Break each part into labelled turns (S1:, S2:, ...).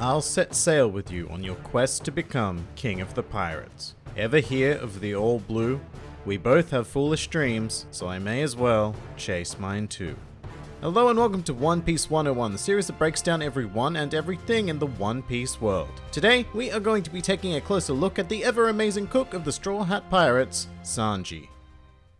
S1: I'll set sail with you on your quest to become King of the Pirates. Ever hear of the All Blue? We both have foolish dreams, so I may as well chase mine too. Hello and welcome to One Piece 101, the series that breaks down every one and everything in the One Piece world. Today, we are going to be taking a closer look at the ever-amazing cook of the Straw Hat Pirates, Sanji.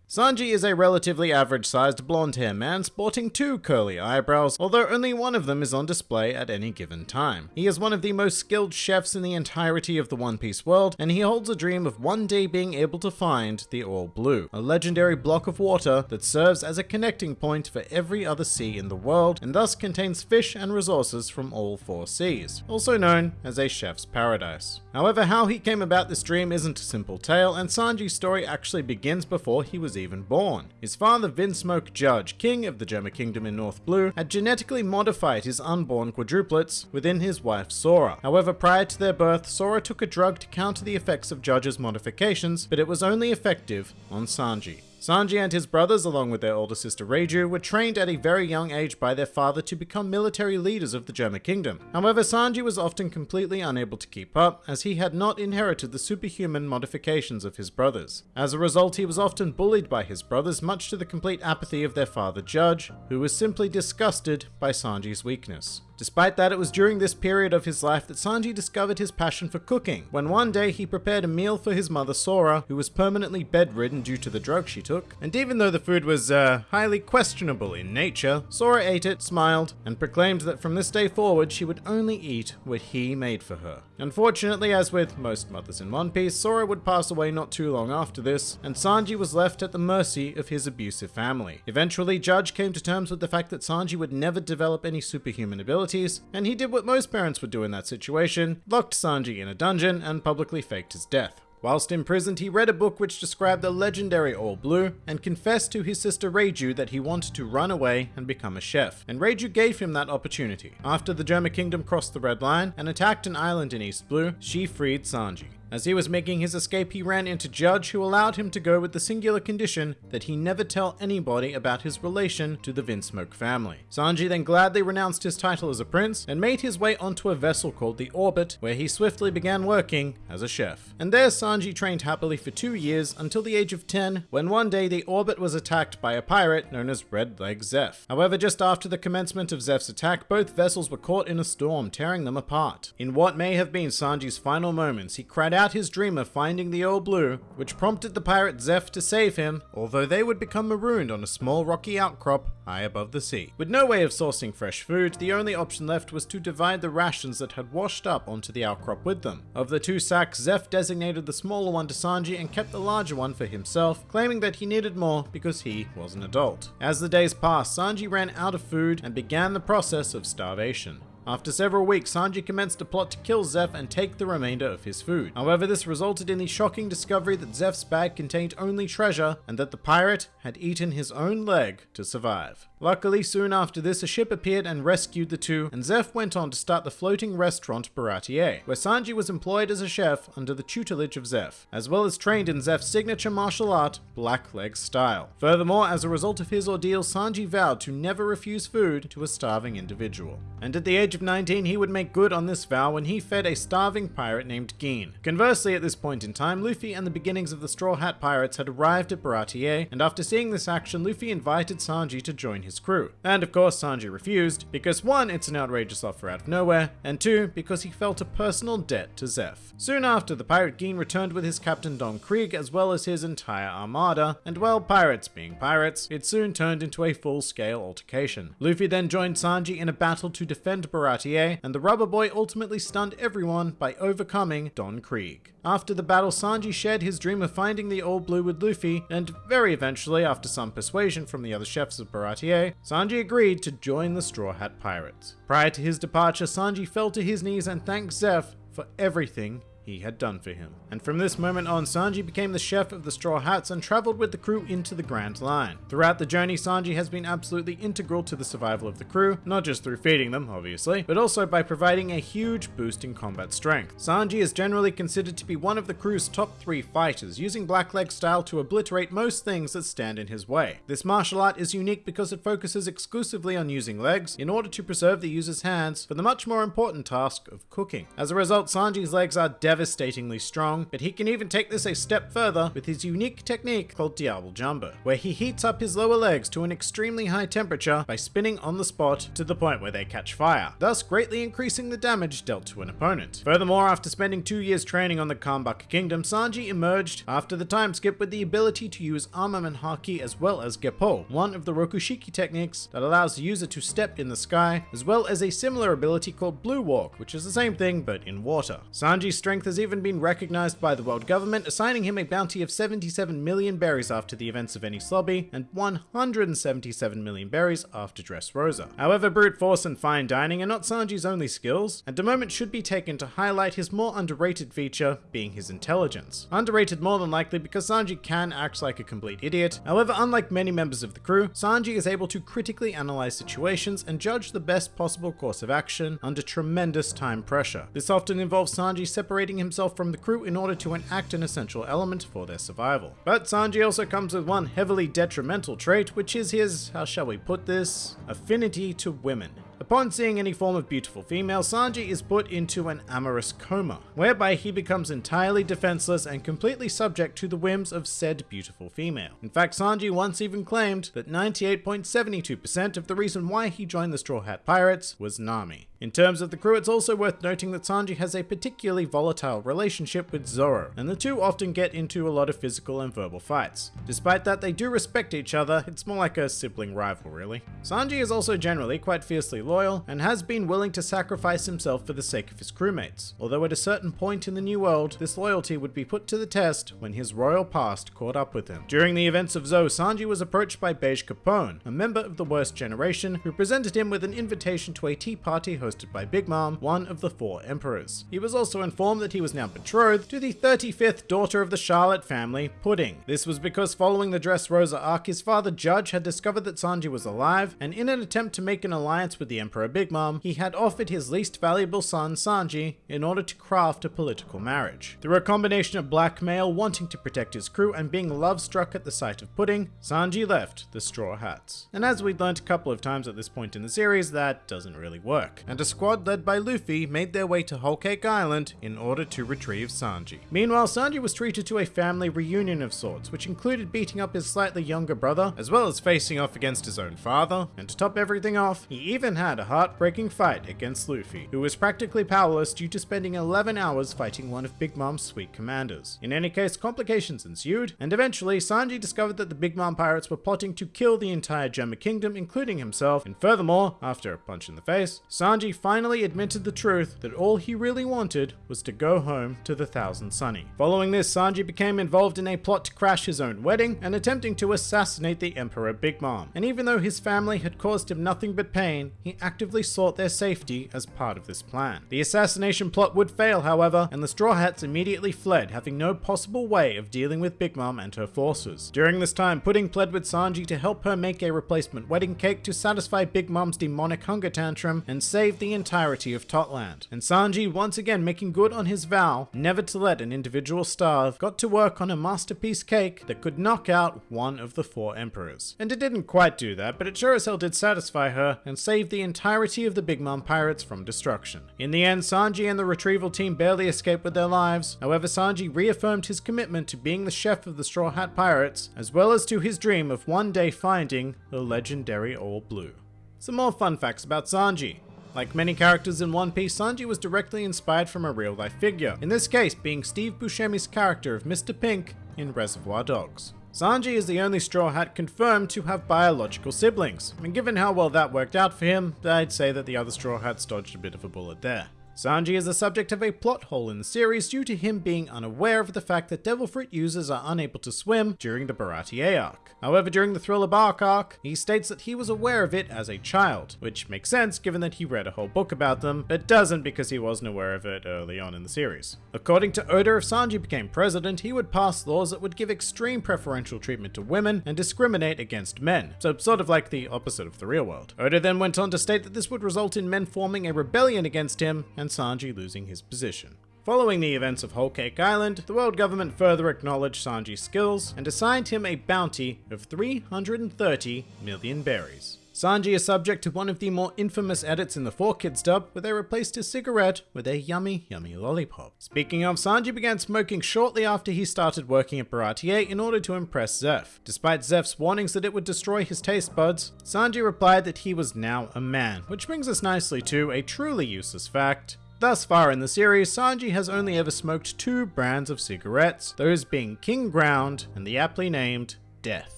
S1: Sanji is a relatively average-sized blonde-haired man sporting two curly eyebrows, although only one of them is on display at any given time. He is one of the most skilled chefs in the entirety of the One Piece world, and he holds a dream of one day being able to find the All Blue, a legendary block of water that serves as a connecting point for every other sea in the world, and thus contains fish and resources from all four seas, also known as a chef's paradise. However, how he came about this dream isn't a simple tale, and Sanji's story actually begins before he was even born. His father, Vinsmoke Judge, king of the Germa Kingdom in North Blue, had genetically modified his unborn quadruplets within his wife Sora. However, prior to their birth, Sora took a drug to counter the effects of Judge's modifications, but it was only effective on Sanji. Sanji and his brothers, along with their older sister Reiju, were trained at a very young age by their father to become military leaders of the Germa Kingdom. However, Sanji was often completely unable to keep up, as he had not inherited the superhuman modifications of his brothers. As a result, he was often bullied by his brothers, much to the complete apathy of their father Judge, who was simply disgusted by Sanji's weakness. Despite that, it was during this period of his life that Sanji discovered his passion for cooking, when one day he prepared a meal for his mother Sora, who was permanently bedridden due to the drug she took, and even though the food was, uh, highly questionable in nature, Sora ate it, smiled, and proclaimed that from this day forward she would only eat what he made for her. Unfortunately, as with most mothers in One Piece, Sora would pass away not too long after this, and Sanji was left at the mercy of his abusive family. Eventually, Judge came to terms with the fact that Sanji would never develop any superhuman abilities, and he did what most parents would do in that situation, locked Sanji in a dungeon and publicly faked his death. Whilst imprisoned, he read a book which described the legendary All Blue and confessed to his sister Reiju that he wanted to run away and become a chef, and Reiju gave him that opportunity. After the Germa Kingdom crossed the Red Line and attacked an island in East Blue, she freed Sanji. As he was making his escape, he ran into Judge, who allowed him to go with the singular condition that he never tell anybody about his relation to the Vinsmoke family. Sanji then gladly renounced his title as a prince and made his way onto a vessel called the Orbit, where he swiftly began working as a chef. And there Sanji trained happily for two years until the age of 10, when one day the Orbit was attacked by a pirate known as Red Leg Zeff. However, just after the commencement of Zeff's attack, both vessels were caught in a storm, tearing them apart. In what may have been Sanji's final moments, he cried out his dream of finding the All Blue, which prompted the pirate Zeff to save him, although they would become marooned on a small rocky outcrop high above the sea. With no way of sourcing fresh food, the only option left was to divide the rations that had washed up onto the outcrop with them. Of the two sacks, Zeff designated the smaller one to Sanji and kept the larger one for himself, claiming that he needed more because he was an adult. As the days passed, Sanji ran out of food and began the process of starvation. After several weeks, Sanji commenced a plot to kill Zeff and take the remainder of his food. However, this resulted in the shocking discovery that Zeff's bag contained only treasure and that the pirate had eaten his own leg to survive. Luckily, soon after this, a ship appeared and rescued the two, and Zeff went on to start the floating restaurant Baratie, where Sanji was employed as a chef under the tutelage of Zeff, as well as trained in Zeff's signature martial art, Black Leg style. Furthermore, as a result of his ordeal, Sanji vowed to never refuse food to a starving individual. And at the age of 19, he would make good on this vow when he fed a starving pirate named Gin. Conversely, at this point in time, Luffy and the beginnings of the Straw Hat Pirates had arrived at Baratie, and after seeing this action, Luffy invited Sanji to join his crew. And of course, Sanji refused, because one, it's an outrageous offer out of nowhere, and two, because he felt a personal debt to Zeff. Soon after, the pirate Gin returned with his captain Don Krieg, as well as his entire armada, and well, pirates being pirates, it soon turned into a full-scale altercation. Luffy then joined Sanji in a battle to defend Baratie, and the rubber boy ultimately stunned everyone by overcoming Don Krieg. After the battle, Sanji shared his dream of finding the All Blue with Luffy, and very eventually, after some persuasion from the other chefs of Baratie, Sanji agreed to join the Straw Hat Pirates. Prior to his departure, Sanji fell to his knees and thanked Zeff for everything he had done for him. And from this moment on, Sanji became the chef of the Straw Hats and traveled with the crew into the Grand Line. Throughout the journey, Sanji has been absolutely integral to the survival of the crew, not just through feeding them, obviously, but also by providing a huge boost in combat strength. Sanji is generally considered to be one of the crew's top three fighters, using Blackleg style to obliterate most things that stand in his way. This martial art is unique because it focuses exclusively on using legs in order to preserve the user's hands for the much more important task of cooking. As a result, Sanji's legs are devastatingly strong, but he can even take this a step further with his unique technique called Diable Jambe, where he heats up his lower legs to an extremely high temperature by spinning on the spot to the point where they catch fire, thus greatly increasing the damage dealt to an opponent. Furthermore, after spending two years training on the Kamabakka Kingdom, Sanji emerged after the time skip with the ability to use armament haki as well as Geppo, one of the Rokushiki techniques that allows the user to step in the sky, as well as a similar ability called Blue Walk, which is the same thing but in water. Sanji's strength has even been recognized by the world government, assigning him a bounty of 77 million berries after the events of Enies Lobby, and 177 million berries after Dressrosa. However, brute force and fine dining are not Sanji's only skills, and a moment should be taken to highlight his more underrated feature, being his intelligence. Underrated more than likely because Sanji can act like a complete idiot, however unlike many members of the crew, Sanji is able to critically analyze situations and judge the best possible course of action under tremendous time pressure. This often involves Sanji separating himself from the crew in order to enact an essential element for their survival. But Sanji also comes with one heavily detrimental trait, which is his, how shall we put this, affinity to women. Upon seeing any form of beautiful female, Sanji is put into an amorous coma, whereby he becomes entirely defenseless and completely subject to the whims of said beautiful female. In fact, Sanji once even claimed that 98.72% of the reason why he joined the Straw Hat Pirates was Nami. In terms of the crew, it's also worth noting that Sanji has a particularly volatile relationship with Zoro, and the two often get into a lot of physical and verbal fights. Despite that, they do respect each other, it's more like a sibling rival really. Sanji is also generally quite fiercely loyal, and has been willing to sacrifice himself for the sake of his crewmates, although at a certain point in the New World, this loyalty would be put to the test when his royal past caught up with him. During the events of Zou, Sanji was approached by Bege Capone, a member of the Worst Generation, who presented him with an invitation to a tea party by Big Mom, one of the four emperors. He was also informed that he was now betrothed to the 35th daughter of the Charlotte family, Pudding. This was because following the Dressrosa arc, his father Judge had discovered that Sanji was alive, and in an attempt to make an alliance with the Emperor Big Mom, he had offered his least valuable son, Sanji, in order to craft a political marriage. Through a combination of blackmail, wanting to protect his crew, and being love-struck at the sight of Pudding, Sanji left the Straw Hats. And as we'd learned a couple of times at this point in the series, that doesn't really work. And a squad led by Luffy made their way to Whole Cake Island in order to retrieve Sanji. Meanwhile, Sanji was treated to a family reunion of sorts, which included beating up his slightly younger brother, as well as facing off against his own father, and to top everything off, he even had a heartbreaking fight against Luffy, who was practically powerless due to spending 11 hours fighting one of Big Mom's sweet commanders. In any case, complications ensued, and eventually Sanji discovered that the Big Mom pirates were plotting to kill the entire Germa Kingdom, including himself, and furthermore, after a punch in the face, Sanji finally admitted the truth that all he really wanted was to go home to the Thousand Sunny. Following this, Sanji became involved in a plot to crash his own wedding and attempting to assassinate the Emperor Big Mom. And even though his family had caused him nothing but pain, he actively sought their safety as part of this plan. The assassination plot would fail, however, and the Straw Hats immediately fled, having no possible way of dealing with Big Mom and her forces. During this time, Pudding pled with Sanji to help her make a replacement wedding cake to satisfy Big Mom's demonic hunger tantrum and save the entirety of Totland. And Sanji, once again making good on his vow never to let an individual starve, got to work on a masterpiece cake that could knock out one of the four emperors. And it didn't quite do that, but it sure as hell did satisfy her and save the entirety of the Big Mom pirates from destruction. In the end, Sanji and the retrieval team barely escaped with their lives. However, Sanji reaffirmed his commitment to being the chef of the Straw Hat Pirates, as well as to his dream of one day finding the legendary All Blue. Some more fun facts about Sanji. Like many characters in One Piece, Sanji was directly inspired from a real-life figure, in this case being Steve Buscemi's character of Mr. Pink in Reservoir Dogs. Sanji is the only Straw Hat confirmed to have biological siblings, and given how well that worked out for him, I'd say that the other Straw Hats dodged a bit of a bullet there. Sanji is the subject of a plot hole in the series due to him being unaware of the fact that Devil Fruit users are unable to swim during the Baratie arc. However, during the Thriller Bark arc, he states that he was aware of it as a child, which makes sense given that he read a whole book about them, but doesn't because he wasn't aware of it early on in the series. According to Oda, if Sanji became president, he would pass laws that would give extreme preferential treatment to women and discriminate against men, so sort of like the opposite of the real world. Oda then went on to state that this would result in men forming a rebellion against him and Sanji losing his position. Following the events of Whole Cake Island, the world government further acknowledged Sanji's skills and assigned him a bounty of 330 million berries. Sanji is subject to one of the more infamous edits in the 4Kids dub, where they replaced his cigarette with a yummy, yummy lollipop. Speaking of, Sanji began smoking shortly after he started working at Baratie in order to impress Zeff. Despite Zeff's warnings that it would destroy his taste buds, Sanji replied that he was now a man, which brings us nicely to a truly useless fact. Thus far in the series, Sanji has only ever smoked two brands of cigarettes, those being King Ground and the aptly named Death.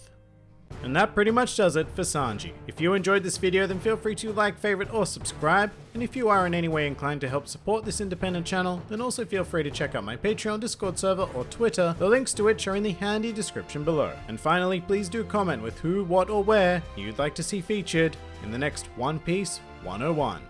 S1: And that pretty much does it for Sanji. If you enjoyed this video then feel free to like, favorite or subscribe, and if you are in any way inclined to help support this independent channel, then also feel free to check out my Patreon, Discord server or Twitter, the links to which are in the handy description below. And finally, please do comment with who, what or where you'd like to see featured in the next One Piece 101.